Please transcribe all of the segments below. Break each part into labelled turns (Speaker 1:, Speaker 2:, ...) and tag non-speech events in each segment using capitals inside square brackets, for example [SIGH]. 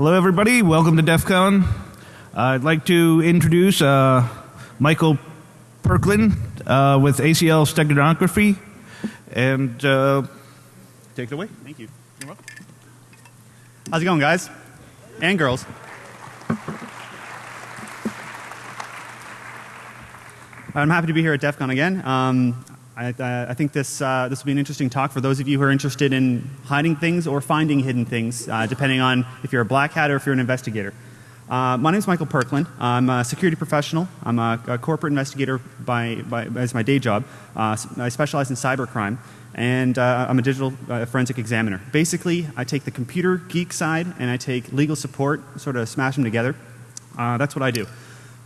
Speaker 1: Hello, everybody. Welcome to DEF CON. Uh, I'd like to introduce uh, Michael Perklin uh, with ACL Steganography. And uh, take it away.
Speaker 2: Thank you. You're welcome. How's it going, guys? And girls. I'm happy to be here at DEF CON again. Um, I, I, think this, uh, this will be an interesting talk for those of you who are interested in hiding things or finding hidden things, uh, depending on if you're a black hat or if you're an investigator. Uh, my name is Michael Perklin. I'm a security professional. I'm a, a corporate investigator by, by, as my day job. Uh, I specialize in cybercrime. And uh, I'm a digital uh, forensic examiner. Basically, I take the computer geek side and I take legal support, sort of smash them together. that's what I do.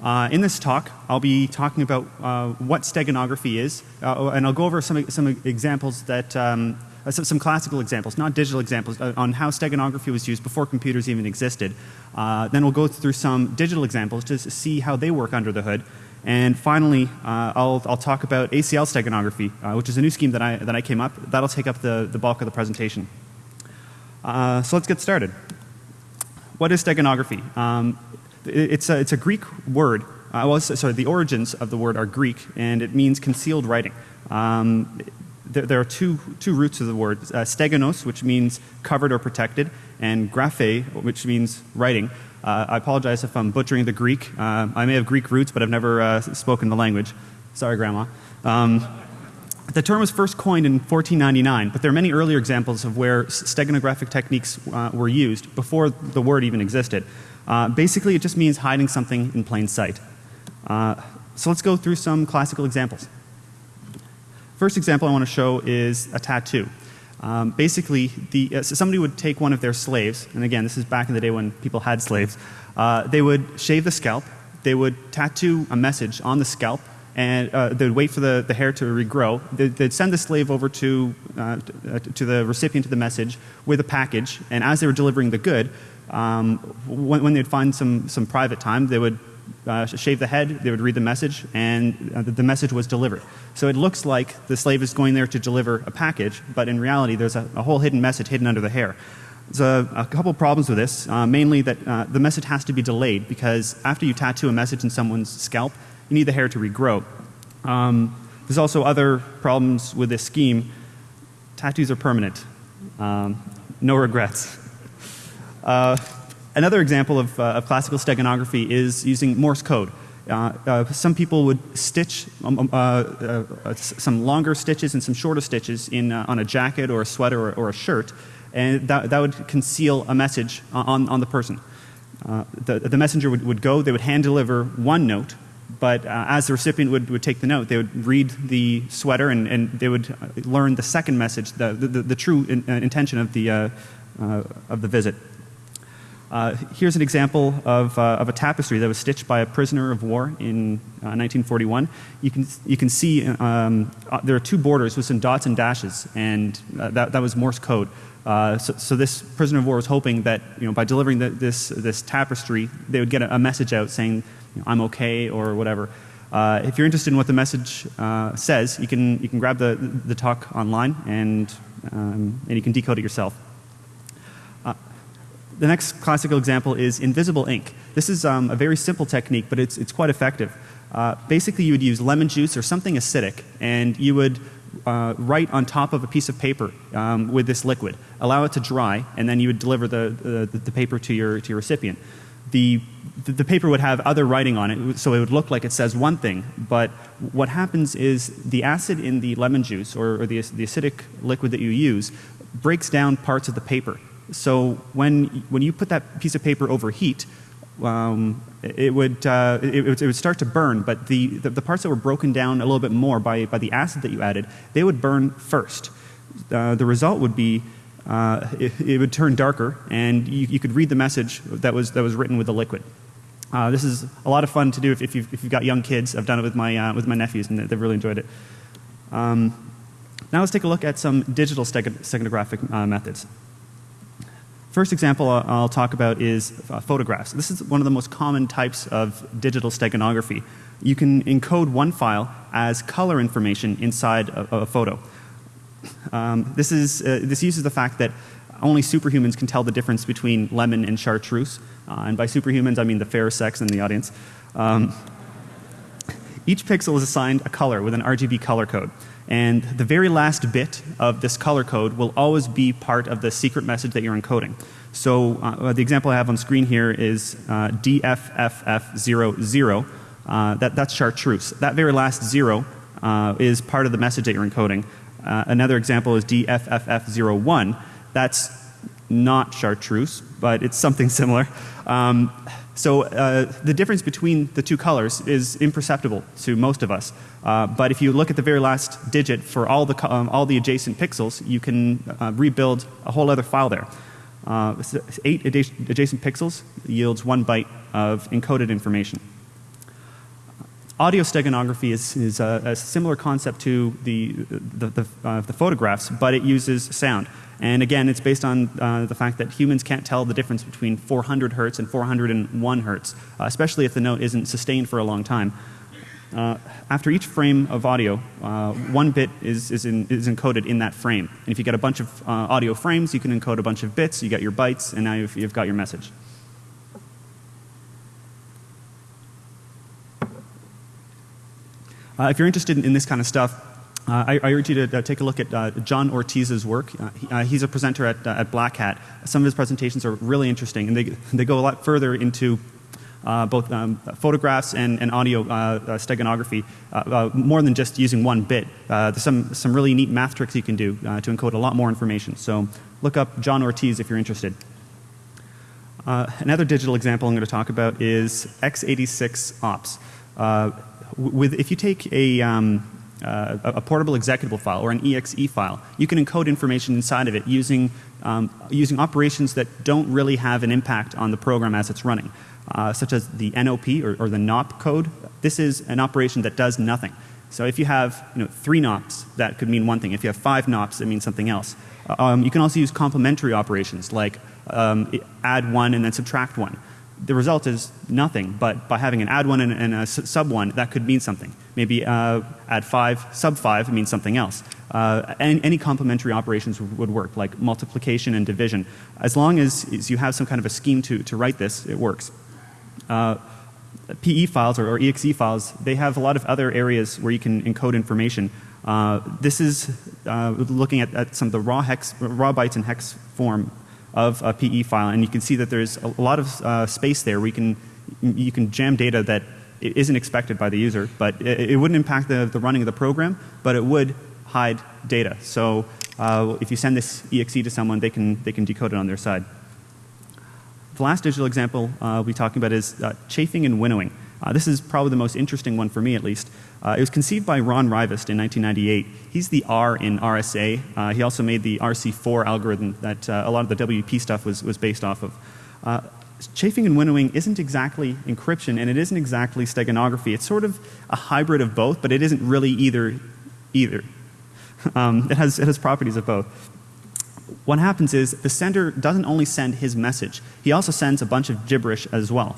Speaker 2: Uh, in this talk, I'll be talking about uh, what steganography is, uh, and I'll go over some, some examples that, um, uh, some, some, classical examples, not digital examples, uh, on how steganography was used before computers even existed. Uh, then we'll go through some digital examples to see how they work under the hood. And finally, I'll, I'll talk about ACL steganography, which is a new scheme that I, that I came up. That'll take up the, the bulk of the presentation. so let's get started. What is steganography? Um, it's a, it's a Greek word. Uh, well, sorry, the origins of the word are Greek, and it means concealed writing. Um, there, there, are two, two roots of the word uh, steganos, which means covered or protected, and graphe, which means writing. Uh, I apologize if I'm butchering the Greek. Uh, I may have Greek roots, but I've never uh, spoken the language. Sorry, Grandma. Um, the term was first coined in 1499, but there are many earlier examples of where steganographic techniques uh, were used before the word even existed. Uh, basically, it just means hiding something in plain sight. Uh, so let's go through some classical examples. First example I want to show is a tattoo. Um, basically, the, uh, so somebody would take one of their slaves, and again, this is back in the day when people had slaves. Uh, they would shave the scalp, they would tattoo a message on the scalp, and uh, they'd wait for the, the hair to regrow. They'd, they'd send the slave over to, uh, to the recipient of the message with a package, and as they were delivering the good, um, when, when, they'd find some, some private time, they would uh, shave the head, they would read the message, and uh, the message was delivered. So it looks like the slave is going there to deliver a package, but in reality, there's a, a whole hidden message hidden under the hair. There's a, a couple problems with this, uh, mainly that uh, the message has to be delayed because after you tattoo a message in someone's scalp, you need the hair to regrow. Um, there's also other problems with this scheme. Tattoos are permanent. Um, no regrets. Uh, another example of, uh, of, classical steganography is using Morse code. Uh, uh some people would stitch um, um uh, some longer stitches and some shorter stitches in, on a jacket or a sweater or, or, a shirt, and that, that would conceal a message on, on the person. the, the messenger would, would go, they would hand deliver one note, but uh, as the recipient would, would take the note, they would read the sweater and, and they would learn the second message, the, the, the true in, uh, intention of the, uh, of the visit. Uh, here's an example of, uh, of a tapestry that was stitched by a prisoner of war in uh, 1941. You can, you can see um, uh, there are two borders with some dots and dashes, and uh, that, that was Morse code. So, so, this prisoner of war was hoping that you know, by delivering the, this, this tapestry, they would get a, a message out saying, you know, I'm okay or whatever. if you're interested in what the message says, you can, you can grab the, the talk online and, um, and you can decode it yourself. The next classical example is invisible ink. This is um, a very simple technique, but it's, it's quite effective. Uh, basically, you would use lemon juice or something acidic, and you would uh, write on top of a piece of paper um, with this liquid, allow it to dry, and then you would deliver the, the, the paper to your, to your recipient. The, the paper would have other writing on it, so it would look like it says one thing, but what happens is the acid in the lemon juice or, or the, the acidic liquid that you use breaks down parts of the paper so when, when you put that piece of paper over heat, um, it, would, uh, it, it, would start to burn, but the, the, the, parts that were broken down a little bit more by, by the acid that you added, they would burn first. Uh, the result would be uh, it, it, would turn darker, and you, you, could read the message that was, that was written with the liquid. Uh, this is a lot of fun to do if, if, you've, if you've got young kids. I've done it with my, uh, with my nephews, and they've really enjoyed it. Um, now let's take a look at some digital steganographic uh, methods. First example I'll talk about is uh, photographs. This is one of the most common types of digital steganography. You can encode one file as color information inside a, a photo. Um, this, is, uh, this uses the fact that only superhumans can tell the difference between lemon and chartreuse. Uh, and by superhumans, I mean the fair sex in the audience. Um, each pixel is assigned a color with an RGB color code. And the very last bit of this color code will always be part of the secret message that you're encoding. So uh, the example I have on screen here is uh, DFFF00. Uh, that, that's chartreuse. That very last zero uh, is part of the message that you're encoding. Uh, another example is DFFF01. That's not chartreuse, but it's something [LAUGHS] similar. Um, so uh, the difference between the two colors is imperceptible to most of us. Uh, but if you look at the very last digit for all the, um, all the adjacent pixels, you can uh, rebuild a whole other file there. Uh, eight adjacent pixels yields one byte of encoded information. Audio steganography is, is a, a, similar concept to the, the, the, uh, the photographs, but it uses sound. And again, it's based on uh, the fact that humans can't tell the difference between 400 hertz and 401 hertz, uh, especially if the note isn't sustained for a long time. Uh, after each frame of audio, uh, one bit is, is, in, is, encoded in that frame. And if you get a bunch of uh, audio frames, you can encode a bunch of bits, you get your bytes, and now you've, you've got your message. If you're interested in, in this kind of stuff, uh, I, I, urge you to uh, take a look at uh, John Ortiz's work. Uh, he, uh, he's a presenter at, uh, at Black Hat. Some of his presentations are really interesting, and they, they go a lot further into both um, photographs and, and audio steganography, more than just using one bit. there's some, some really neat math tricks you can do to encode a lot more information. So look up John Ortiz if you're interested. another digital example I'm going to talk about is x86 ops. With, if you take a um, uh, a portable executable file or an exe file. You can encode information inside of it using, um, using operations that don't really have an impact on the program as it's running, uh, such as the NOP or, or, the NOP code. This is an operation that does nothing. So if you have you know, three NOPs, that could mean one thing. If you have five NOPs, it means something else. Um, you can also use complementary operations like um, add one and then subtract one the result is nothing, but by having an add one and, and a sub one, that could mean something. Maybe uh, add five, sub five means something else. Uh, any, any, complementary operations would work, like multiplication and division. As long as, as, you have some kind of a scheme to, to write this, it works. Uh, PE files or, or, exe files, they have a lot of other areas where you can encode information. Uh, this is uh, looking at, at, some of the raw hex, raw bytes in hex form of a PE file, and you can see that there's a lot of uh, space there where you can, you can jam data that isn't expected by the user, but it, it, wouldn't impact the, the running of the program, but it would hide data. So uh, if you send this exe to someone, they can, they can decode it on their side. The last digital example uh, we'll be talking about is uh, chafing and winnowing. Uh, this is probably the most interesting one for me at least. Uh, it was conceived by Ron Rivest in 1998. He's the R in RSA. Uh, he also made the RC4 algorithm that uh, a lot of the WP stuff was, was based off of. Uh, chafing and winnowing isn't exactly encryption and it isn't exactly steganography. It's sort of a hybrid of both, but it isn't really either. either. [LAUGHS] Um, it, has, it has properties of both what happens is the sender doesn't only send his message, he also sends a bunch of gibberish as well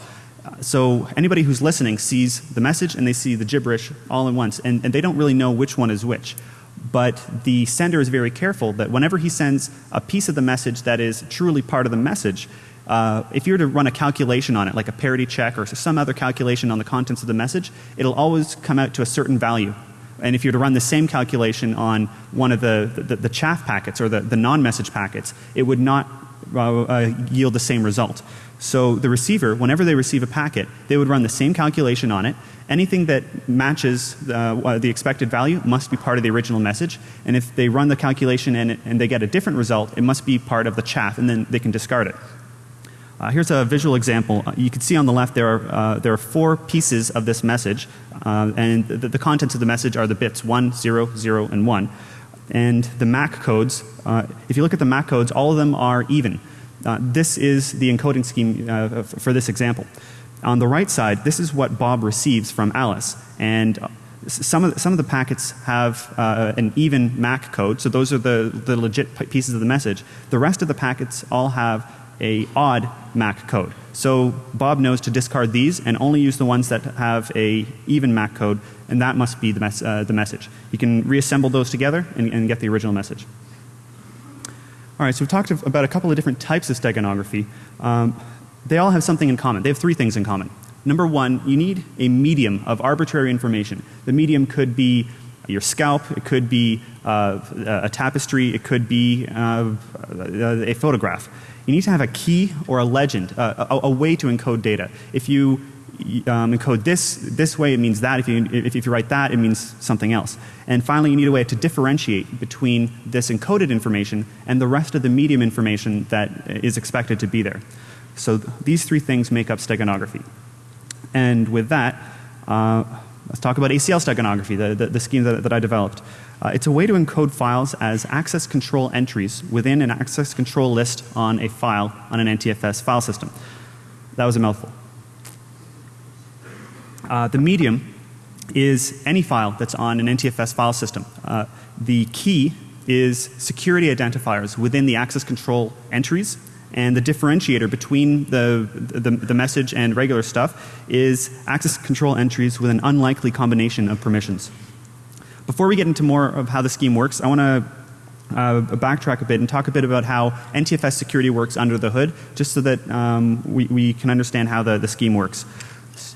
Speaker 2: so anybody who's listening sees the message and they see the gibberish all at once and, and, they don't really know which one is which. But the sender is very careful that whenever he sends a piece of the message that is truly part of the message, uh, if you were to run a calculation on it, like a parity check or some other calculation on the contents of the message, it'll always come out to a certain value. And if you were to run the same calculation on one of the, the, the chaff packets or the, the non-message packets, it would not uh, uh, yield the same result. So the receiver, whenever they receive a packet, they would run the same calculation on it. Anything that matches uh, the expected value must be part of the original message. And if they run the calculation and, and they get a different result, it must be part of the chaff and then they can discard it. Uh, here's a visual example. Uh, you can see on the left there are, uh, there are four pieces of this message uh, and the, the, contents of the message are the bits 1, 0, 0 and 1. And the MAC codes, uh, if you look at the MAC codes, all of them are even. Uh, this is the encoding scheme uh, for this example. On the right side, this is what Bob receives from Alice. And uh, some of, the, some of the packets have uh, an even MAC code, so those are the, the legit pieces of the message. The rest of the packets all have a odd MAC code. So Bob knows to discard these and only use the ones that have a even MAC code, and that must be the, mes uh, the message. You can reassemble those together and, and get the original message. All right, so we've talked about a couple of different types of steganography. Um, they all have something in common. They have three things in common. Number one, you need a medium of arbitrary information. The medium could be your scalp, it could be uh, a tapestry, it could be uh, a photograph. You need to have a key or a legend, uh, a, a, way to encode data. If you um, encode this this way, it means that. If you, if, if you write that, it means something else. And finally, you need a way to differentiate between this encoded information and the rest of the medium information that is expected to be there. So th these three things make up steganography. And with that, uh, let's talk about ACL steganography, the, the, the scheme that, that I developed. Uh, it's a way to encode files as access control entries within an access control list on a file on an NTFS file system. That was a mouthful. Uh, the medium is any file that's on an NTFS file system. Uh, the key is security identifiers within the access control entries and the differentiator between the, the, the, message and regular stuff is access control entries with an unlikely combination of permissions. Before we get into more of how the scheme works, I want to uh, backtrack a bit and talk a bit about how NTFS security works under the hood, just so that um, we, we can understand how the, the scheme works.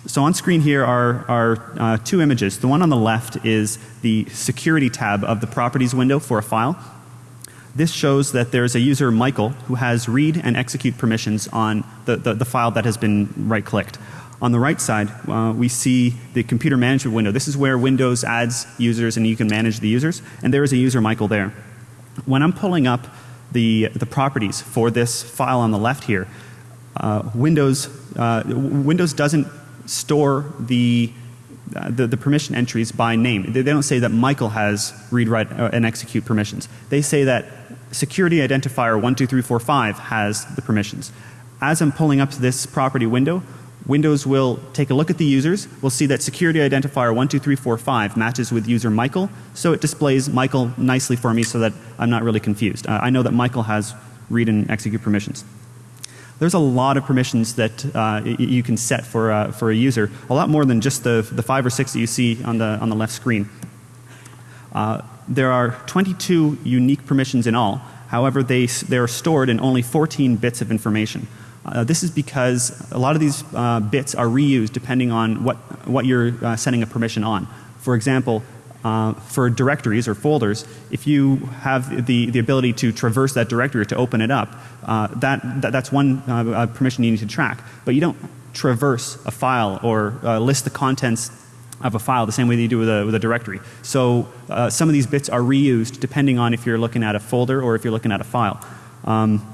Speaker 2: So on screen here are, are uh, two images. The one on the left is the security tab of the properties window for a file. This shows that there's a user Michael who has read and execute permissions on the, the, the file that has been right clicked. On the right side uh, we see the computer management window. This is where Windows adds users and you can manage the users and there is a user Michael there. When I'm pulling up the, the properties for this file on the left here, uh, Windows, uh, Windows doesn't store the, uh, the, the, permission entries by name. They, they, don't say that Michael has read, write, uh, and execute permissions. They say that security identifier 12345 has the permissions. As I'm pulling up this property window, Windows will take a look at the users, will see that security identifier 12345 matches with user Michael, so it displays Michael nicely for me so that I'm not really confused. Uh, I know that Michael has read and execute permissions there's a lot of permissions that uh, you can set for, uh, for a user, a lot more than just the, the five or six that you see on the, on the left screen. Uh, there are 22 unique permissions in all. However, they, they are stored in only 14 bits of information. Uh, this is because a lot of these uh, bits are reused depending on what, what you're uh, setting a permission on. For example, uh, for directories or folders, if you have the, the ability to traverse that directory or to open it up, uh, that, that, that's one uh, permission you need to track. But you don't traverse a file or uh, list the contents of a file the same way that you do with a, with a directory. So uh, some of these bits are reused depending on if you're looking at a folder or if you're looking at a file. Um,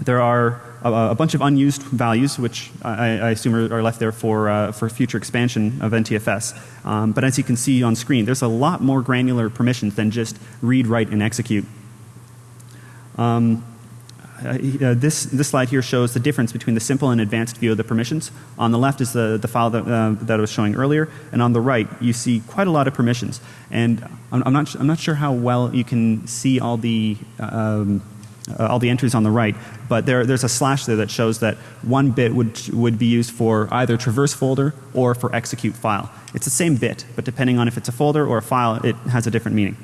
Speaker 2: there are a, bunch of unused values which I, I assume are, are, left there for, uh, for future expansion of NTFS. Um, but as you can see on screen there's a lot more granular permissions than just read, write and execute. Um, uh, this, this slide here shows the difference between the simple and advanced view of the permissions. On the left is the, the file that, uh, that I was showing earlier and on the right you see quite a lot of permissions. And I'm, I'm not, I'm not sure how well you can see all the um, uh, all the entries on the right, but there, there's a slash there that shows that one bit would, would be used for either traverse folder or for execute file. It's the same bit, but depending on if it's a folder or a file, it has a different meaning.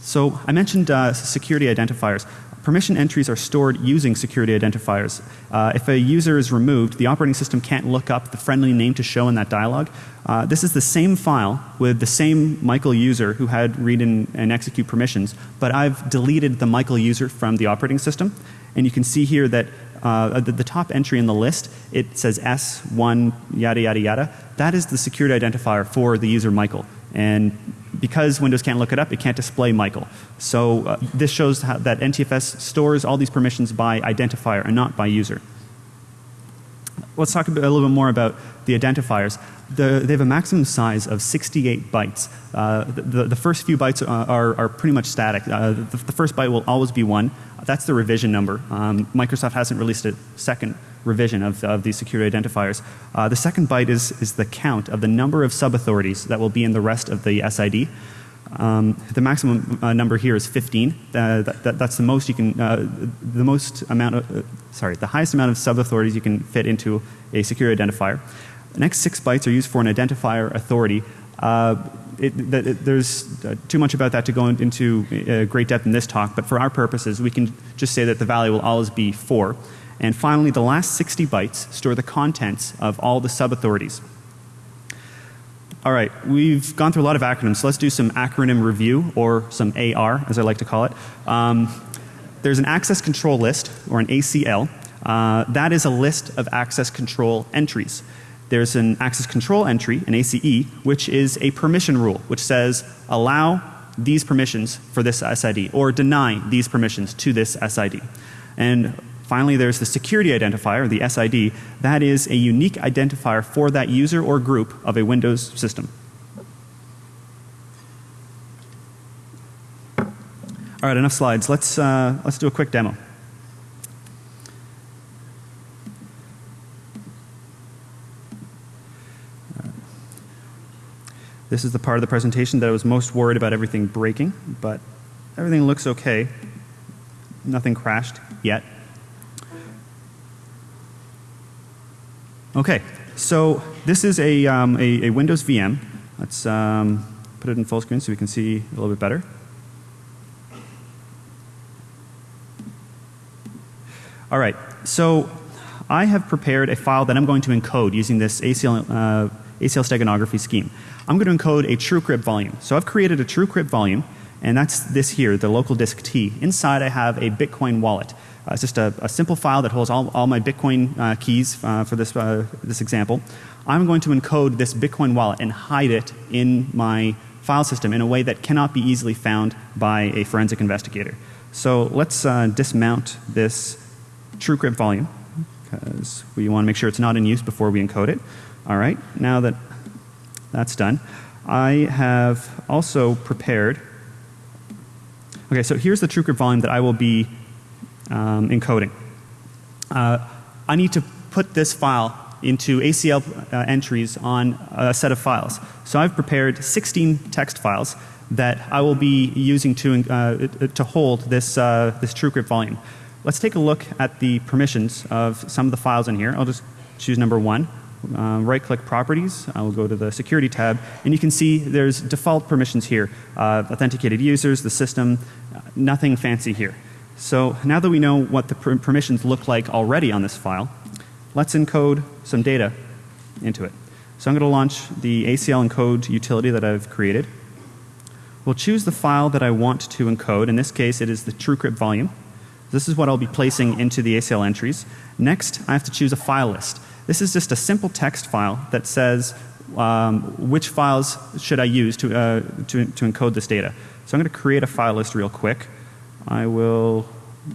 Speaker 2: So I mentioned uh, security identifiers. Permission entries are stored using security identifiers. Uh, if a user is removed, the operating system can't look up the friendly name to show in that dialog. Uh, this is the same file with the same Michael user who had read and, and execute permissions, but I've deleted the Michael user from the operating system. And you can see here that uh, the, the, top entry in the list, it says S1 yada yada yada. That is the security identifier for the user Michael. And because Windows can't look it up, it can't display Michael. So uh, this shows that NTFS stores all these permissions by identifier and not by user. Let's talk a, bit, a little bit more about the identifiers. The, they have a maximum size of 68 bytes. Uh, the, the, first few bytes are, are, are pretty much static. Uh, the, the, first byte will always be 1. That's the revision number. Um, Microsoft hasn't released a second revision of, of these security identifiers. Uh, the second byte is, is the count of the number of sub-authorities that will be in the rest of the SID. Um, the maximum uh, number here is 15. Uh, that, that, that's the most you can, uh, the most amount of, uh, sorry, the highest amount of sub-authorities you can fit into a security identifier. The next six bytes are used for an identifier authority. Uh, it, that it, there's uh, too much about that to go into uh, great depth in this talk, but for our purposes, we can just say that the value will always be 4. And finally, the last 60 bytes store the contents of all the sub-authorities. All right, we've gone through a lot of acronyms, so let's do some acronym review or some AR as I like to call it. Um, there's an access control list or an ACL. Uh, that is a list of access control entries. There's an access control entry, an ACE, which is a permission rule which says allow these permissions for this SID or deny these permissions to this SID. And Finally, there's the security identifier, the SID. That is a unique identifier for that user or group of a Windows system. All right, enough slides. Let's, uh, let's do a quick demo. This is the part of the presentation that I was most worried about everything breaking, but everything looks okay. Nothing crashed yet. Okay, so this is a, um, a, a, Windows VM. Let's um, put it in full screen so we can see a little bit better. All right, so I have prepared a file that I'm going to encode using this ACL, uh, ACL steganography scheme. I'm going to encode a TrueCrypt volume. So I've created a TrueCrypt volume and that's this here, the local disk T. Inside I have a Bitcoin wallet. Uh, it's just a, a, simple file that holds all, all my Bitcoin uh, keys uh, for this, uh, this example. I'm going to encode this Bitcoin wallet and hide it in my file system in a way that cannot be easily found by a forensic investigator. So let's uh, dismount this TrueCrypt volume because we want to make sure it's not in use before we encode it. All right, now that that's done, I have also prepared. Okay, so here's the TrueCrypt volume that I will be um, encoding. Uh, I need to put this file into ACL uh, entries on a set of files. So I've prepared 16 text files that I will be using to, uh, to hold this, uh, this TrueCrypt volume. Let's take a look at the permissions of some of the files in here. I'll just choose number one. Uh, right click properties, I will go to the security tab and you can see there's default permissions here. Uh, authenticated users, the system, uh, nothing fancy here. So now that we know what the per permissions look like already on this file, let's encode some data into it. So I'm going to launch the ACL encode utility that I've created. We'll choose the file that I want to encode. In this case, it is the TrueCrypt volume. This is what I'll be placing into the ACL entries. Next, I have to choose a file list. This is just a simple text file that says um, which files should I use to, uh, to, to encode this data. So I'm going to create a file list real quick. I will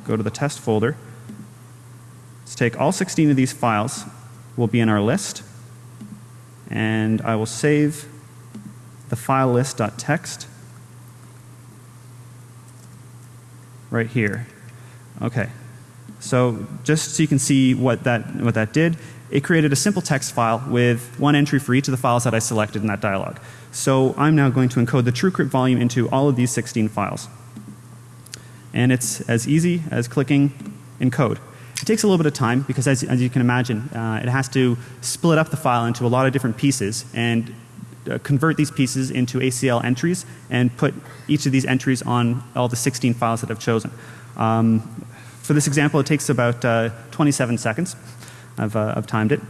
Speaker 2: go to the test folder. Let's take all 16 of these files will be in our list and I will save the file list.txt right here. Okay. So just so you can see what that, what that did, it created a simple text file with one entry for each of the files that I selected in that dialog. So I'm now going to encode the TrueCrypt volume into all of these 16 files and it's as easy as clicking encode. It takes a little bit of time because as, as you can imagine, uh, it has to split up the file into a lot of different pieces and uh, convert these pieces into ACL entries and put each of these entries on all the 16 files that I've chosen. Um, for this example, it takes about uh, 27 seconds. I've, uh, I've timed it.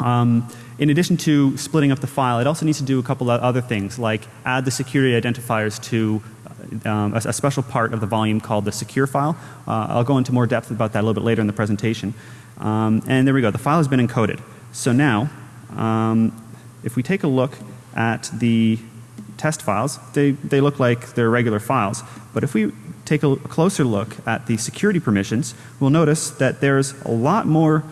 Speaker 2: Um, in addition to splitting up the file, it also needs to do a couple of other things like add the security identifiers to um, a, a, special part of the volume called the secure file. Uh, I'll go into more depth about that a little bit later in the presentation. Um, and there we go. The file has been encoded. So now, um, if we take a look at the test files, they, they look like they're regular files. But if we take a closer look at the security permissions, we'll notice that there's a lot more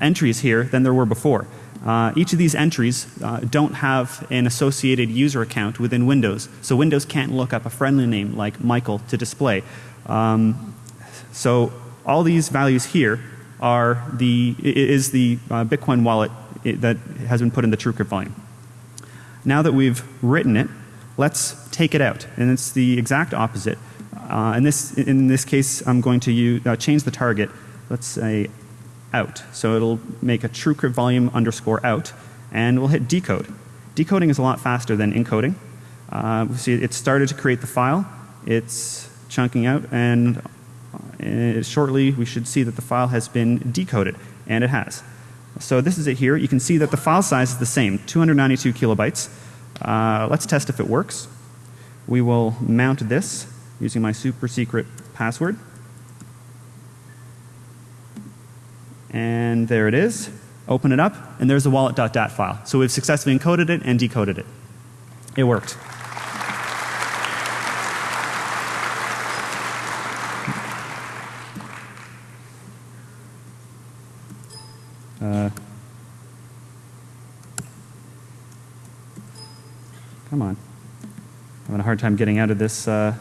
Speaker 2: entries here than there were before. Uh, each of these entries uh, don't have an associated user account within Windows. So Windows can't look up a friendly name like Michael to display. Um, so all these values here are the, is the uh, Bitcoin wallet that has been put in the TrueCrypt volume. Now that we've written it, let's take it out. And it's the exact opposite. Uh, in, this, in this case, I'm going to use, uh, change the target. Let's say out. So it'll make a TrueCrypt volume underscore out and we'll hit decode. Decoding is a lot faster than encoding. Uh, we see it started to create the file. It's chunking out, and uh, shortly we should see that the file has been decoded, and it has. So this is it here. You can see that the file size is the same, 292 kilobytes. Uh, let's test if it works. We will mount this using my super secret password. And there it is. Open it up, and there's the wallet.dat file. So we've successfully encoded it and decoded it. It worked. Uh, come on. I'm having a hard time getting out of this uh,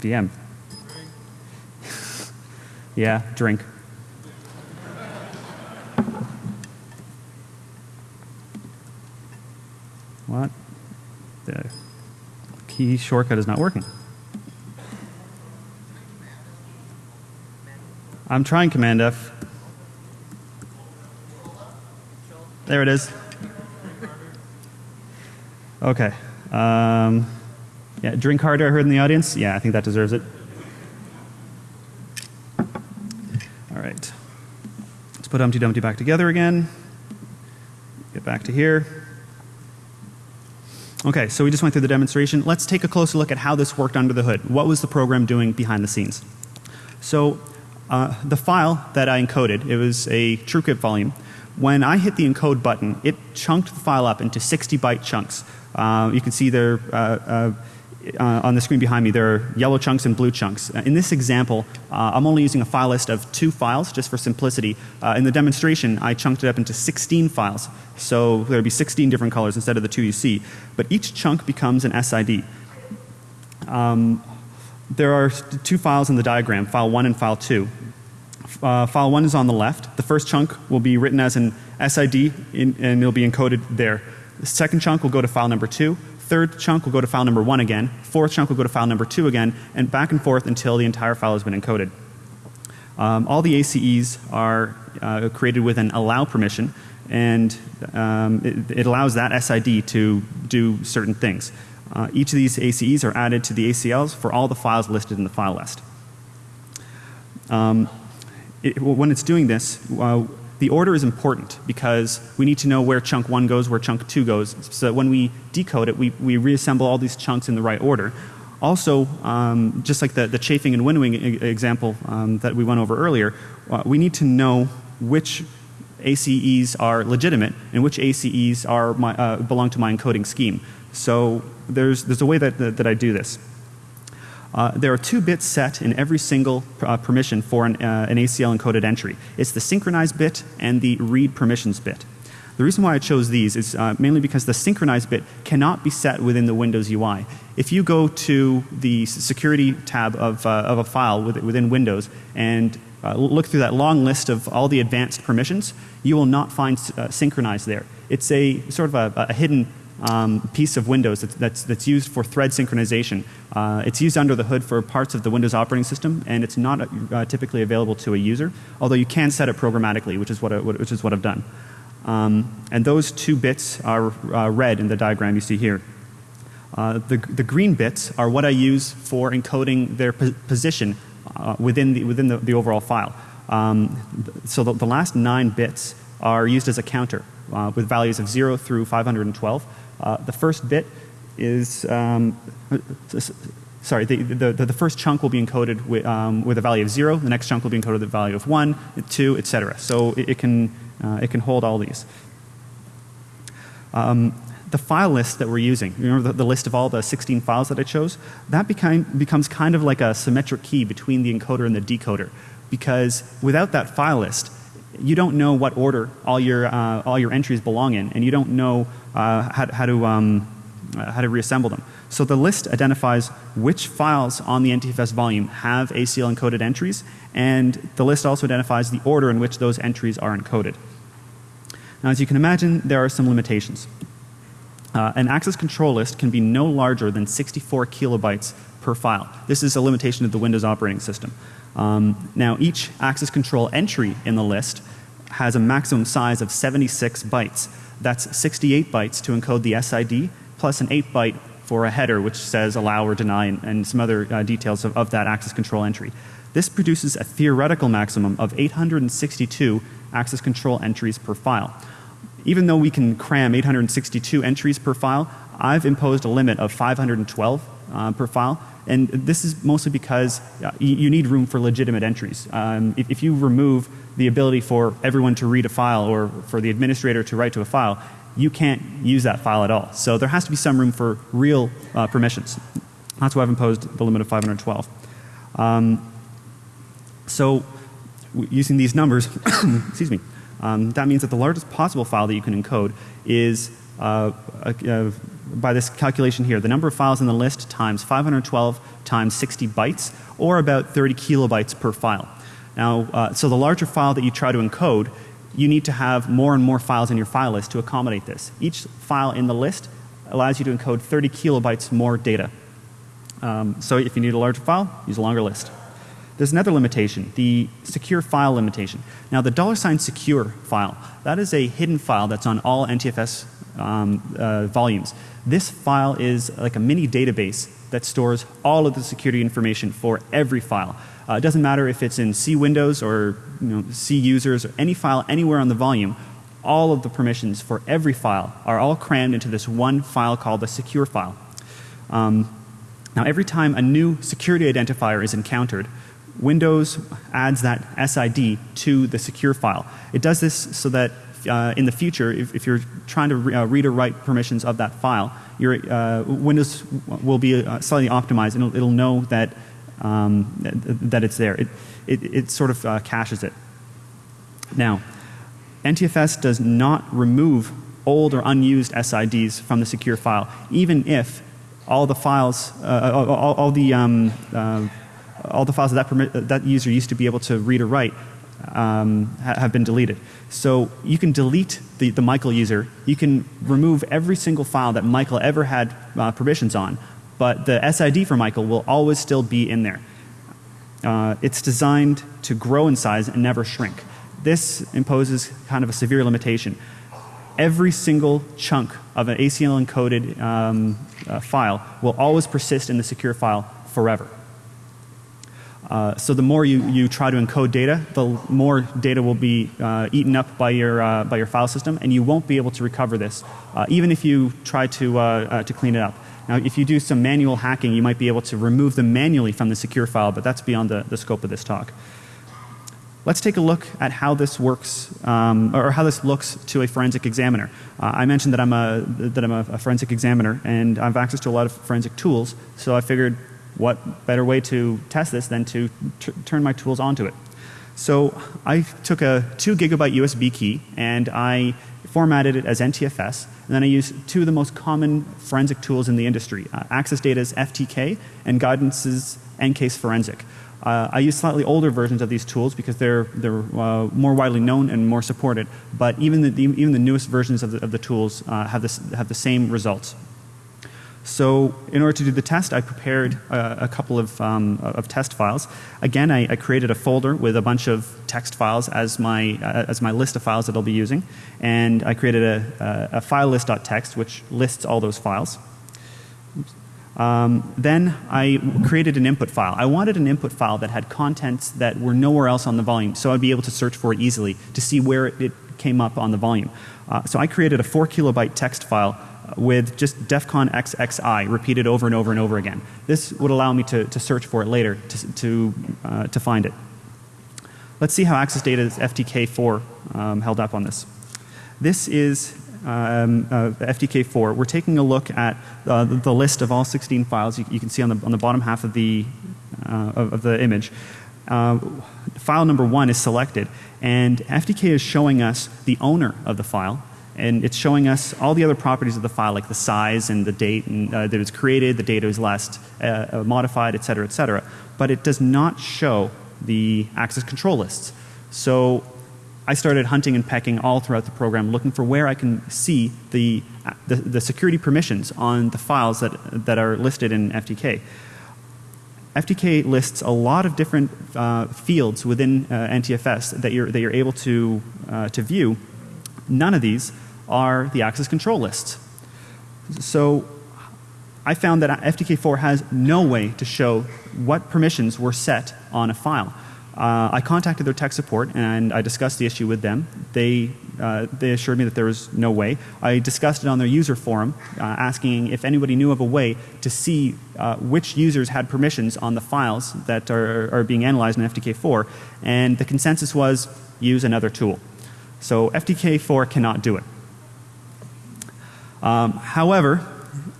Speaker 2: VM. [LAUGHS] yeah, drink. Key shortcut is not working. I'm trying Command F. There it is. Okay. Um, yeah, drink harder, I heard in the audience. Yeah, I think that deserves it. All right. Let's put Humpty Dumpty back together again. Get back to here. Okay, so we just went through the demonstration. Let's take a closer look at how this worked under the hood. What was the program doing behind the scenes? So uh, the file that I encoded, it was a TrueCrypt volume. When I hit the encode button, it chunked the file up into 60 byte chunks. Uh, you can see there uh, uh, on the screen behind me, there are yellow chunks and blue chunks. Uh, in this example, uh, I'm only using a file list of two files just for simplicity. Uh, in the demonstration, I chunked it up into 16 files. So there would be 16 different colors instead of the two you see. But each chunk becomes an SID. Um, there are two files in the diagram, file 1 and file 2. Uh, file 1 is on the left. The first chunk will be written as an SID in, and it'll be encoded there. The second chunk will go to file number 2 third chunk will go to file number one again, fourth chunk will go to file number two again, and back and forth until the entire file has been encoded. Um, all the ACEs are uh, created with an allow permission, and um, it, it, allows that SID to do certain things. Uh, each of these ACEs are added to the ACLs for all the files listed in the file list. Um, it, when it's doing this, uh, the order is important because we need to know where chunk 1 goes, where chunk 2 goes, so that when we decode it, we, we reassemble all these chunks in the right order. Also, um, just like the, the chafing and winnowing example um, that we went over earlier, uh, we need to know which ACEs are legitimate and which ACEs are my, uh, belong to my encoding scheme. So there's, there's a way that, that, that I do this. Uh, there are two bits set in every single uh, permission for an, uh, an, ACL encoded entry. It's the synchronize bit and the read permissions bit. The reason why I chose these is uh, mainly because the synchronize bit cannot be set within the Windows UI. If you go to the security tab of, uh, of a file within Windows and look through that long list of all the advanced permissions, you will not find synchronize there. It's a sort of a, a hidden um, piece of Windows that's, that's, that's, used for thread synchronization. Uh, it's used under the hood for parts of the Windows operating system and it's not uh, typically available to a user, although you can set it programmatically, which is what, I, which is what I've done. Um, and those two bits are uh, red in the diagram you see here. Uh, the, the green bits are what I use for encoding their po position uh, within, the, within the, the overall file. Um, so the, the last nine bits are used as a counter uh, with values of 0 through 512. Uh, the first bit is, um, sorry, the, the, the, first chunk will be encoded with, um, with a value of 0, the next chunk will be encoded with a value of 1, 2, etc. So it, it can, uh, it can hold all these. Um, the file list that we're using, remember the, the, list of all the 16 files that I chose? That became, becomes kind of like a symmetric key between the encoder and the decoder. Because without that file list, you don't know what order all your, uh, all your entries belong in, and you don't know uh, how, how, to, um, uh, how to reassemble them. So the list identifies which files on the NTFS volume have ACL encoded entries, and the list also identifies the order in which those entries are encoded. Now, as you can imagine, there are some limitations. Uh, an access control list can be no larger than 64 kilobytes per file. This is a limitation of the Windows operating system. Um, now, each access control entry in the list has a maximum size of 76 bytes. That's 68 bytes to encode the SID plus an 8 byte for a header which says allow or deny and, and some other uh, details of, of that access control entry. This produces a theoretical maximum of 862 access control entries per file. Even though we can cram 862 entries per file, I've imposed a limit of 512 uh, per file. And this is mostly because uh, you, need room for legitimate entries. Um, if, if, you remove the ability for everyone to read a file or for the administrator to write to a file, you can't use that file at all. So there has to be some room for real uh, permissions. That's why I've imposed the limit of 512. Um, so using these numbers, [COUGHS] excuse me, um, that means that the largest possible file that you can encode is uh, uh, by this calculation here, the number of files in the list times 512 times 60 bytes or about 30 kilobytes per file. Now, uh, so the larger file that you try to encode, you need to have more and more files in your file list to accommodate this. Each file in the list allows you to encode 30 kilobytes more data. Um, so if you need a larger file, use a longer list. There's another limitation, the secure file limitation. Now the dollar sign secure file, that is a hidden file that's on all NTFS um, uh, volumes. This file is like a mini database that stores all of the security information for every file. Uh, it doesn't matter if it's in C Windows or you know, C users or any file anywhere on the volume. All of the permissions for every file are all crammed into this one file called the secure file. Um, now every time a new security identifier is encountered, Windows adds that SID to the secure file. It does this so that uh, in the future, if, if you're trying to re, uh, read or write permissions of that file, your uh, Windows will be uh, slightly optimized and it'll, it'll know that um, that it's there. It, it, it sort of uh, caches it. Now, NTFS does not remove old or unused SIDs from the secure file, even if all the files, uh, all, all, the um, all the files that that, that user used to be able to read or write um, ha have been deleted. So you can delete the, the Michael user. You can remove every single file that Michael ever had uh, permissions on, but the SID for Michael will always still be in there. Uh, it's designed to grow in size and never shrink. This imposes kind of a severe limitation. Every single chunk of an ACL encoded um, uh, file will always persist in the secure file forever. Uh, so the more you, you try to encode data, the more data will be uh, eaten up by your, uh, by your file system and you won't be able to recover this uh, even if you try to, uh, uh, to clean it up. Now if you do some manual hacking you might be able to remove them manually from the secure file but that's beyond the, the scope of this talk. Let's take a look at how this works um, or how this looks to a forensic examiner. I mentioned that I'm, a, that I'm a, a forensic examiner and I have access to a lot of forensic tools so I figured what better way to test this than to turn my tools onto it. So I took a 2 gigabyte USB key and I formatted it as NTFS and then I used two of the most common forensic tools in the industry, uh, Access Data's FTK and Guidance's EnCase Forensic. Uh, I use slightly older versions of these tools because they're, they're uh, more widely known and more supported, but even the, the even the newest versions of the, of the tools uh, have, this, have the same results. So in order to do the test, I prepared uh, a couple of, um, of test files. Again, I, I, created a folder with a bunch of text files as my, uh, as my list of files that I'll be using. And I created a, a, a file list.txt which lists all those files. Um, then I created an input file. I wanted an input file that had contents that were nowhere else on the volume so I'd be able to search for it easily to see where it, it came up on the volume. Uh, so I created a 4 kilobyte text file with just DEFCON XXI repeated over and over and over again. This would allow me to, to search for it later to, to, uh, to find it. Let's see how Access Data's FTK4 um, held up on this. This is um, uh, FTK4. We're taking a look at uh, the, the, list of all 16 files you, you, can see on the, on the bottom half of the, uh, of, of, the image. Uh, file number one is selected and FTK is showing us the owner of the file and it's showing us all the other properties of the file like the size and the date and, uh, that it was created, the date it was last uh, uh, modified, et cetera, et cetera. But it does not show the access control lists. So I started hunting and pecking all throughout the program looking for where I can see the, the, the security permissions on the files that, that are listed in FTK. FTK lists a lot of different uh, fields within uh, NTFS that you're, that you're able to, uh, to view. None of these are the access control lists. So I found that FTK4 has no way to show what permissions were set on a file. Uh, I contacted their tech support and I discussed the issue with them. They, uh, they assured me that there was no way. I discussed it on their user forum, uh, asking if anybody knew of a way to see uh, which users had permissions on the files that are, are being analyzed in FTK4. And the consensus was use another tool. So FTK4 cannot do it. Um, however,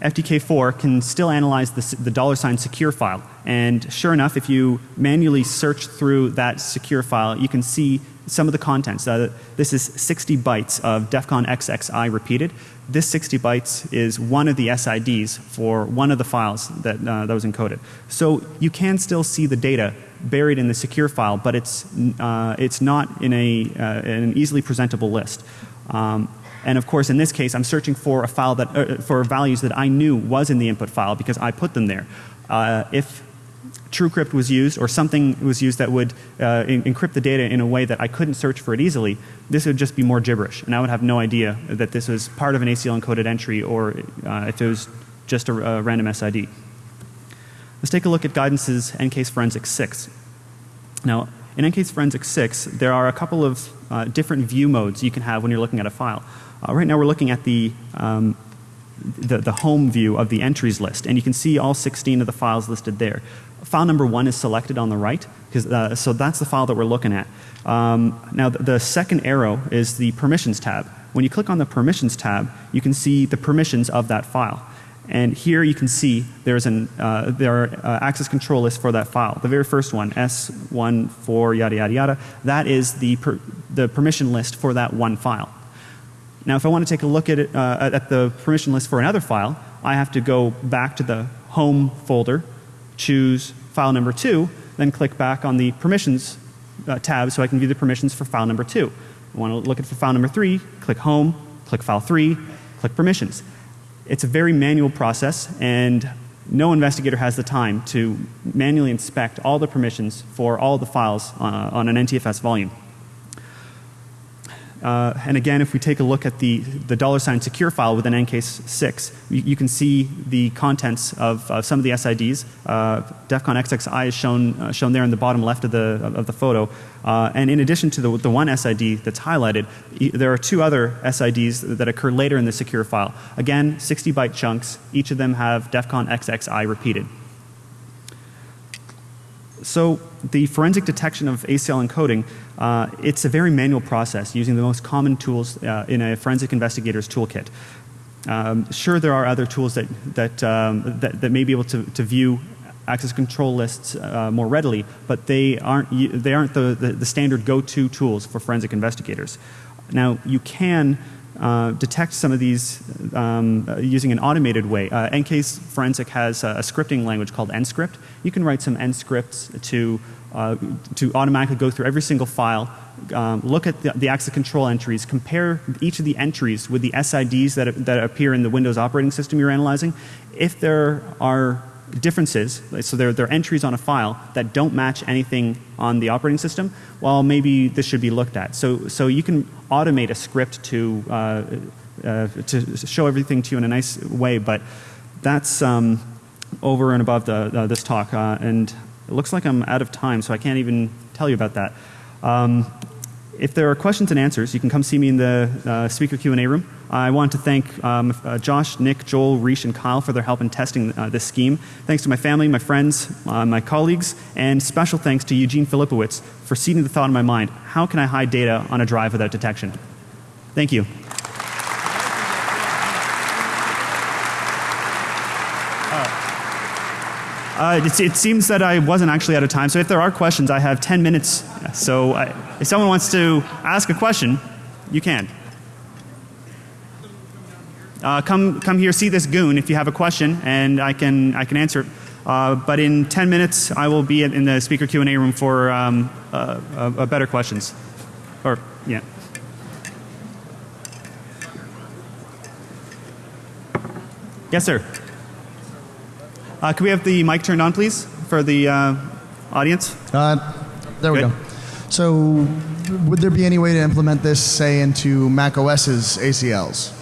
Speaker 2: FTK4 can still analyze the, the dollar sign secure file. And sure enough, if you manually search through that secure file, you can see some of the contents. Uh, this is 60 bytes of DEFCON XXI repeated. This 60 bytes is one of the SIDs for one of the files that, uh, that was encoded. So you can still see the data buried in the secure file, but it's, uh, it's not in, a, uh, in an easily presentable list. Um, and of course, in this case, I'm searching for a file that, uh, for values that I knew was in the input file because I put them there. Uh, if TrueCrypt was used or something was used that would uh, encrypt the data in a way that I couldn't search for it easily, this would just be more gibberish. And I would have no idea that this was part of an ACL encoded entry or uh, if it was just a, a, random SID. Let's take a look at guidance's EnCase Forensic 6. Now, in EnCase Forensic 6, there are a couple of uh, different view modes you can have when you're looking at a file. Uh, right now we're looking at the, um, the, the, home view of the entries list and you can see all 16 of the files listed there. File number one is selected on the right uh, so that's the file that we're looking at. Um, now the, the second arrow is the permissions tab. When you click on the permissions tab you can see the permissions of that file. And here you can see there's an, uh, there are uh, access control lists for that file. The very first one, S1, 4, yada, yada, yada, that is the, per, the permission list for that one file. Now if I want to take a look at it, uh, at the permission list for another file, I have to go back to the home folder, choose file number 2, then click back on the permissions uh, tab so I can view the permissions for file number 2. I want to look at for file number 3, click home, click file 3, click permissions. It's a very manual process and no investigator has the time to manually inspect all the permissions for all the files uh, on an NTFS volume. Uh, and again, if we take a look at the, the dollar sign secure file within EnCase 6, you, you, can see the contents of uh, some of the SIDs. Uh, DEF CON XXI is shown, uh, shown there in the bottom left of the, of the photo. Uh, and in addition to the, the one SID that's highlighted, there are two other SIDs that occur later in the secure file. Again, 60 byte chunks. Each of them have DEFCON XXI repeated. So the forensic detection of ACL encoding, uh, it's a very manual process using the most common tools uh, in a forensic investigator's toolkit. Um, sure, there are other tools that, that, um, that, that, may be able to, to view access control lists uh, more readily, but they aren't, they aren't the, the, the standard go-to tools for forensic investigators. Now, you can uh, detect some of these um, uh, using an automated way. Uh, EnCase Forensic has a, a, scripting language called EnScript. You can write some EnScripts to, uh, to automatically go through every single file, um, look at the, the, access control entries, compare each of the entries with the SIDs that, that appear in the Windows operating system you're analyzing. If there are differences, so there, there are entries on a file that don't match anything on the operating system, well maybe this should be looked at. So, so you can automate a script to, uh, uh, to show everything to you in a nice way, but that's um, over and above the, this talk. Uh, and it looks like I'm out of time, so I can't even tell you about that. Um, if there are questions and answers, you can come see me in the uh, speaker Q&A room. I want to thank um, uh, Josh, Nick, Joel, Reish, and Kyle for their help in testing uh, this scheme. Thanks to my family, my friends, uh, my colleagues, and special thanks to Eugene Filipowicz for seeding the thought in my mind, how can I hide data on a drive without detection? Thank you. Uh, it, it, seems that I wasn't actually out of time. So if there are questions, I have 10 minutes. So I, if someone wants to ask a question, you can. Uh, come, come here, see this goon if you have a question, and I can, I can answer it. Uh, but in 10 minutes, I will be in the speaker Q&A room for um, uh, better questions. Or, yeah. Yes, sir. Uh, can we have the mic turned on, please, for the uh, audience?
Speaker 3: Uh, there we Good. go. So, would there be any way to implement this, say, into Mac OS's ACLs?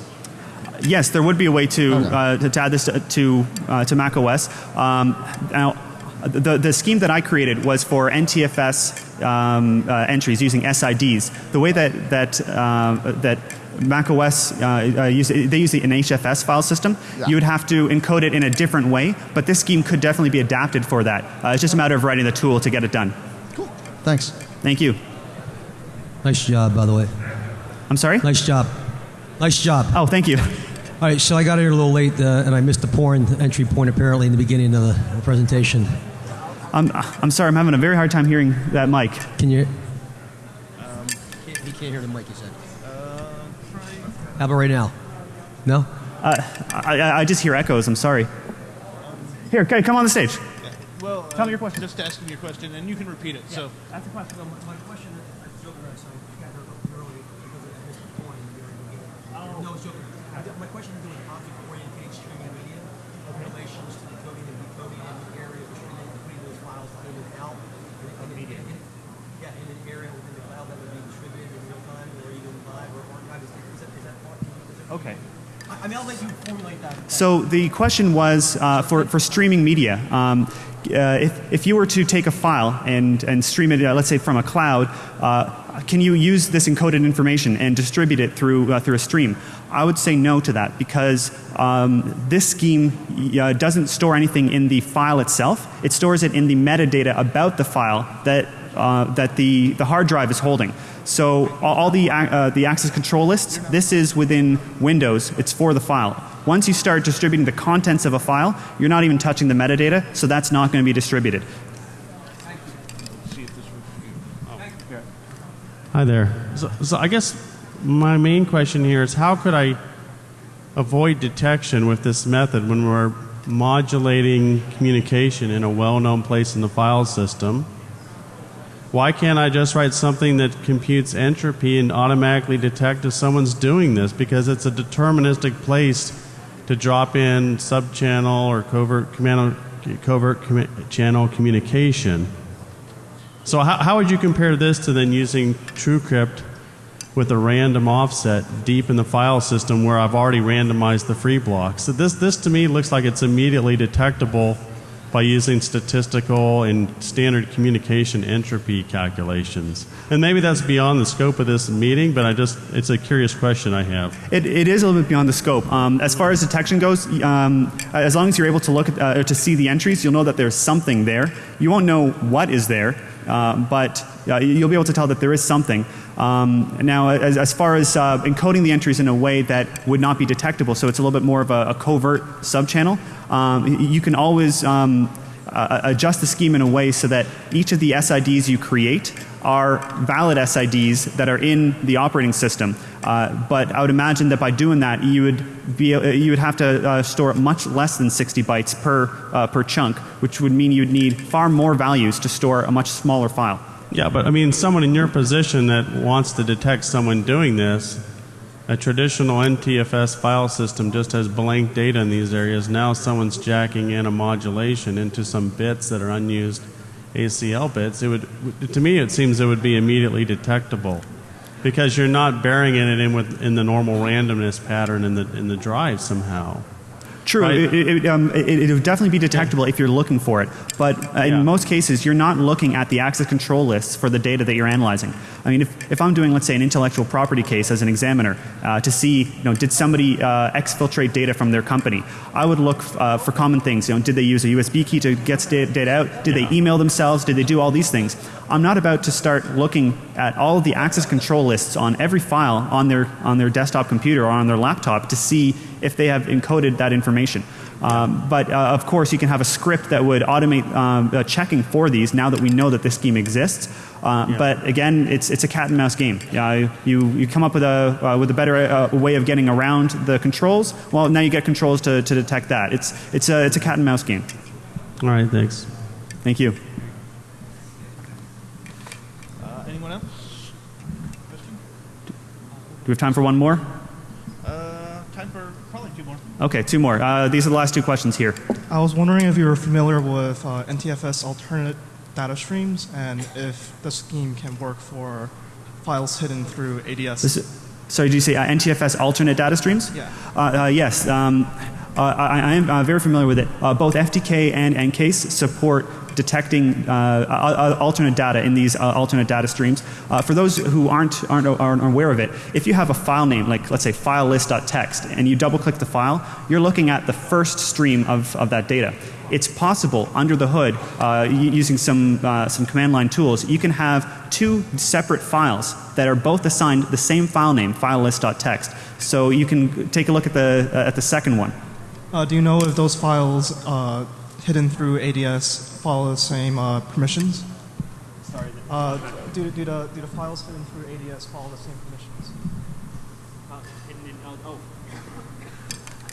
Speaker 2: Yes, there would be a way to
Speaker 3: Okay.
Speaker 2: uh, to, to add this to to, uh, to Mac OS. Um, now, the the scheme that I created was for NTFS um, uh, entries using SIDs. The way that that uh, that Mac OS uh, uh, use they use an HFS file system.
Speaker 3: Yeah.
Speaker 2: You would have to encode it in a different way, but this scheme could definitely be adapted for that. Uh, it's just a matter of writing the tool to get it done.
Speaker 3: Cool. Thanks.
Speaker 2: Thank you.
Speaker 4: Nice job, by the way.
Speaker 2: I'm sorry.
Speaker 4: Nice job. Nice job.
Speaker 2: Oh, thank you. [LAUGHS]
Speaker 4: All right, so I got here a little late uh, and I missed the porn entry point apparently in the beginning of the presentation.
Speaker 2: I'm I'm sorry. I'm having a very hard time hearing that mic.
Speaker 4: Can you? he can't hear the mic, he said. How about right now? No?
Speaker 2: Uh, I, I, I just hear echoes. I'm sorry. Here, okay, come on the stage.
Speaker 1: Well,
Speaker 2: Tell me your question.
Speaker 1: Uh, just asking your question, and you can repeat it. So,
Speaker 2: That's the question.
Speaker 4: my question is, I was joking around, so I got her early because I missed the porn in the beginning. No, I was joking. My question is doing object-oriented streaming media relations to decoding and decoding in the area of streaming, putting those files in and out. in- in- in- Yeah, in an area within the cloud that would be distributed in real time or even live or archived. Is that, is that part? is that-
Speaker 2: Okay.
Speaker 4: I I mean, I'll let you formulate that.
Speaker 2: So the question was uh, for, for streaming media. Um, uh, if, if you were to take a file and, and stream it, uh, let's say from a cloud, uh, can you use this encoded information and distribute it through, uh, through a stream? I would say no to that because um, this scheme uh, doesn't store anything in the file itself. It stores it in the metadata about the file that, uh, that the, the hard drive is holding. So all, all the, uh, the access control lists, this is within Windows. It's for the file. Once you start distributing the contents of a file, you're not even touching the metadata, so that's not going to be distributed.
Speaker 5: Hi there. So, so I guess my main question here is how could I avoid detection with this method when we're modulating communication in a well-known place in the file system? Why can't I just write something that computes entropy and automatically detect if someone's doing this? Because it's a deterministic place to drop in subchannel or covert, covert commu- channel communication. So how, how would you compare this to then using TrueCrypt with a random offset deep in the file system where I've already randomized the free blocks? So this, this to me looks like it's immediately detectable by using statistical and standard communication entropy calculations. And maybe that's beyond the scope of this meeting, but I just, it's a curious question I have.
Speaker 2: It, it is a little bit beyond the scope. Um, as far as detection goes, um, as long as you're able to look at, uh, to see the entries, you'll know that there's something there. You won't know what is there, uh, but uh, you'll be able to tell that there is something. Um, now, as, as far as uh, encoding the entries in a way that would not be detectable, so it's a little bit more of a, a covert subchannel, um, you can always um, uh, adjust the scheme in a way so that each of the SIDs you create are valid SIDs that are in the operating system. Uh, but I would imagine that by doing that, you would be uh, you would have to uh, store much less than 60 bytes per uh, per chunk, which would mean you'd need far more values to store a much smaller file.
Speaker 5: Yeah, but I mean, someone in your position that wants to detect someone doing this, a traditional NTFS file system just has blank data in these areas. Now someone's jacking in a modulation into some bits that are unused ACL bits. It would, to me, it seems it would be immediately detectable because you're not burying it in with in the normal randomness pattern in the in the drive somehow.
Speaker 2: True,
Speaker 5: Right.
Speaker 2: it, it, um, it, it would definitely be detectable if you're looking for it. But uh,
Speaker 5: Yeah.
Speaker 2: in most cases, you're not looking at the access control lists for the data that you're analyzing. I mean, if, if I'm doing, let's say, an intellectual property case as an examiner uh, to see, you know, did somebody uh, exfiltrate data from their company, I would look uh, for common things. You know, did they use a USB key to get data out? Did they email themselves? Did they do all these things? I'm not about to start looking at all of the access control lists on every file on their on their desktop computer or on their laptop to see if they have encoded that information. Um, but uh, of course, you can have a script that would automate um, uh, checking for these now that we know that this scheme exists. Uh, But again, it's, it's a cat and mouse game. Uh, you, you come up with a, uh, with a better uh, way of getting around the controls. Well, now you get controls to, to detect that. It's, it's, a, it's a cat and mouse game.
Speaker 5: All right, thanks.
Speaker 2: Thank you.
Speaker 1: uh, anyone else? Question?
Speaker 2: Do we have time for one more?
Speaker 1: Uh, time for probably two more.
Speaker 2: Okay, two more. Uh, these are the last two questions here.
Speaker 6: I was wondering if you were familiar with uh, NTFS alternate data streams and if the scheme can work for files hidden through ADS.
Speaker 2: This is, Sorry, did you say uh, NTFS alternate data streams?
Speaker 6: Yeah.
Speaker 2: Uh, uh, yes. Um, I, I am uh, very familiar with it. Uh, both FTK and EnCase support detecting uh, uh, uh, alternate data in these uh, alternate data streams. Uh, for those who aren't, aren't, aren't aware of it, if you have a file name, like let's say file list.txt, and you double click the file, you're looking at the first stream of, of that data. It's possible under the hood, uh, using some, uh, some command line tools, you can have two separate files that are both assigned the same file name, file list.txt. So you can take a look at the, uh, at the second one.
Speaker 6: Uh, do you know if those files uh, hidden through ADS follow the same uh, permissions?
Speaker 2: Sorry.
Speaker 6: Uh, do, do, the, do the files hidden through ADS follow the same permissions?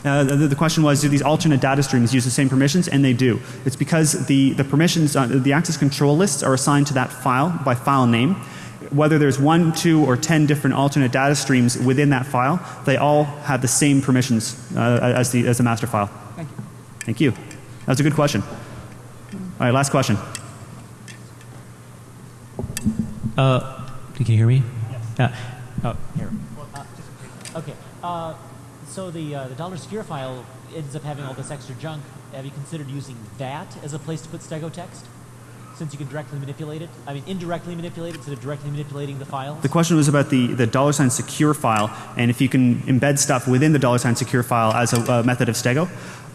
Speaker 2: Uh, the, the question was, do these alternate data streams use the same permissions? And they do. It's because the, the permissions, uh, the access control lists are assigned to that file by file name. Whether there's one, two, or ten different alternate data streams within that file, they all have the same permissions uh, as, the, as the master file.
Speaker 6: Thank you.
Speaker 2: Thank you. That was a good question. All right, last question.
Speaker 7: Uh, can you hear me? Yes. oh, here. Uh, okay. Uh, so the uh, the dollar secure file ends up having all this extra junk. Have you considered using that as a place to put stego text? Since you can directly manipulate it, I mean indirectly manipulate it instead of directly manipulating the file?
Speaker 2: The question was about the, the dollar sign secure file and if you can embed stuff within the dollar sign secure file as a, a method of stego.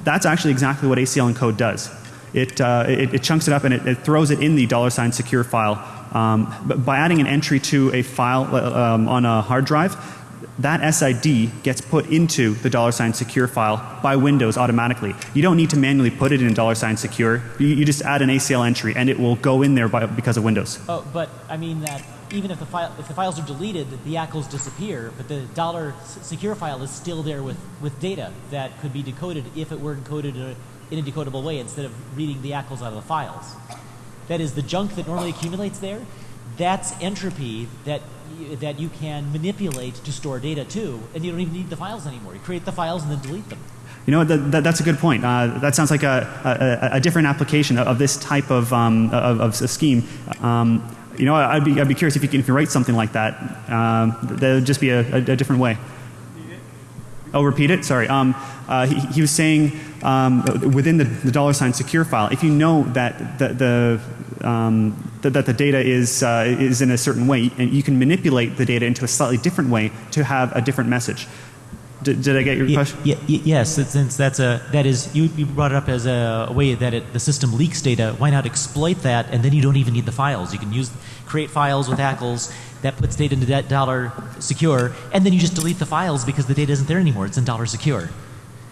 Speaker 2: That's actually exactly what ACL encode does. It, uh, it, it, chunks it up and it, it, throws it in the dollar sign secure file. Um, by adding an entry to a file uh, um, on a hard drive, that SID gets put into the dollar sign secure file by Windows automatically. You don't need to manually put it in dollar sign secure. You, you, just add an ACL entry and it will go in there by, because of Windows.
Speaker 7: Oh, but I mean that even if the file if the files are deleted, the ACLs disappear, but the dollar secure file is still there with with data that could be decoded if it were encoded in a, in a decodable way instead of reading the ACLs out of the files. That is the junk that normally accumulates there. That's entropy that that you can manipulate to store data too, and you don't even need the files anymore. You create the files and then delete them.
Speaker 2: You know, that, that, that's a good point. Uh, that sounds like a, a, a, different application of, this type of, um, of, of, scheme. Um, you know, I'd be, I'd be curious if you can if you write something like that. Um, that would just be a, a, different way. Oh, repeat it? Sorry. Um, uh, he, he, was saying um, within the, the, dollar sign secure file, if you know that the, the um, that, that, the data is, uh, is in a certain way, and you can manipulate the data into a slightly different way to have a different message. Did, did I get your question?
Speaker 7: Yes, since that's a that is you, you brought it up as a, way that it, the system leaks data. Why not exploit that, and then you don't even need the files. You can use create files with ACLs that puts data into that dollar secure, and then you just delete the files because the data isn't there anymore. It's in dollar secure.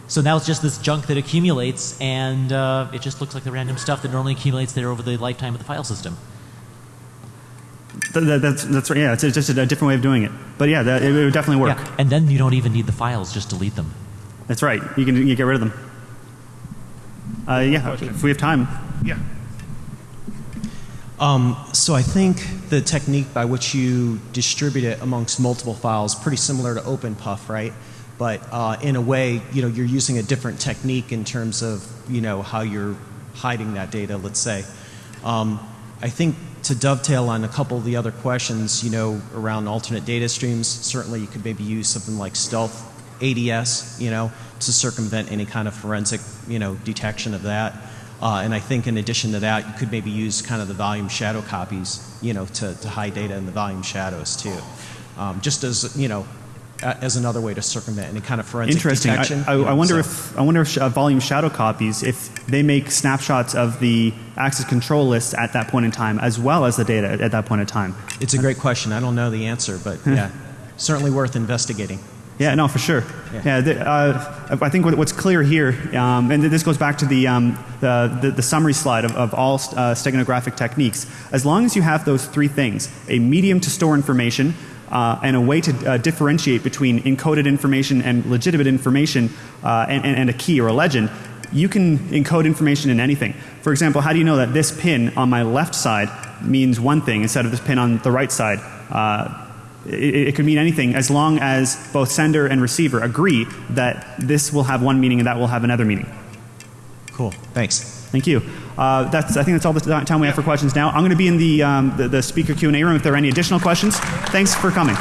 Speaker 7: So now it's just this junk that accumulates, and uh, it just looks like the random stuff that normally accumulates there over the lifetime of the file system.
Speaker 2: That, that's, that's right. Yeah, it's just a different way of doing it. But yeah, that, it, would definitely work.
Speaker 7: Yeah, and then you don't even need the files; just delete them.
Speaker 2: That's right. You can you get rid of them. Uh, yeah, if we have time.
Speaker 1: Yeah.
Speaker 8: Um, so I think the technique by which you distribute it amongst multiple files pretty similar to OpenPuff, right? But uh, in a way, you know, you're using a different technique in terms of you know how you're hiding that data. Let's say. Um, I think to dovetail on a couple of the other questions, you know, around alternate data streams, certainly you could maybe use something like stealth ADS, you know, to circumvent any kind of forensic, you know, detection of that. Uh, and I think in addition to that, you could maybe use kind of the volume shadow copies, you know, to, to hide data in the volume shadows too. Um, just as, you know, as another way to circumvent any kind of forensic
Speaker 2: Interesting.
Speaker 8: detection.
Speaker 2: I, I, I wonder so. if I wonder if uh, volume shadow copies, if they make snapshots of the access control list at that point in time, as well as the data at, at that point in time.
Speaker 8: It's a great question. I don't know the answer, but [LAUGHS] yeah, certainly worth investigating.
Speaker 2: Yeah, no, for sure. Yeah, yeah the, uh, I think what's clear here, um, and this goes back to the, um, the, the, the, summary slide of, of all uh, steganographic techniques. As long as you have those three things, a medium to store information, uh, and a way to uh, differentiate between encoded information and legitimate information uh, and, and, and, a key or a legend, you can encode information in anything. For example, how do you know that this pin on my left side means one thing instead of this pin on the right side? Uh, it, it, could mean anything as long as both sender and receiver agree that this will have one meaning and that will have another meaning.
Speaker 8: Cool. Thanks.
Speaker 2: Thank you. Uh, that's, I think that's all the time we have for questions now. I'm going to be in the, um, the, the speaker Q&A room if there are any additional questions. Thanks for coming.